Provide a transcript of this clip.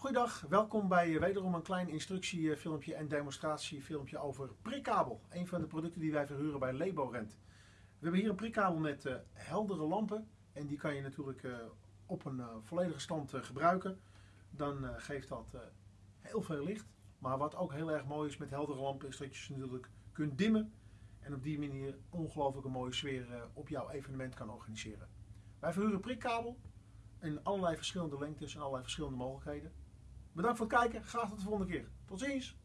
Goedendag, welkom bij eh, wederom een klein instructiefilmpje en demonstratiefilmpje over prikkabel. Een van de producten die wij verhuren bij Leborent. We hebben hier een prikkabel met uh, heldere lampen en die kan je natuurlijk uh, op een volledige stand gebruiken. Dan geeft dat heel veel licht. Maar wat ook heel erg mooi is met heldere lampen is dat je ze natuurlijk kunt dimmen. En op die manier ongelooflijk een mooie sfeer op jouw evenement kan organiseren. Wij verhuren prikkabel in allerlei verschillende lengtes en allerlei verschillende mogelijkheden. Bedankt voor het kijken. Graag tot de volgende keer. Tot ziens.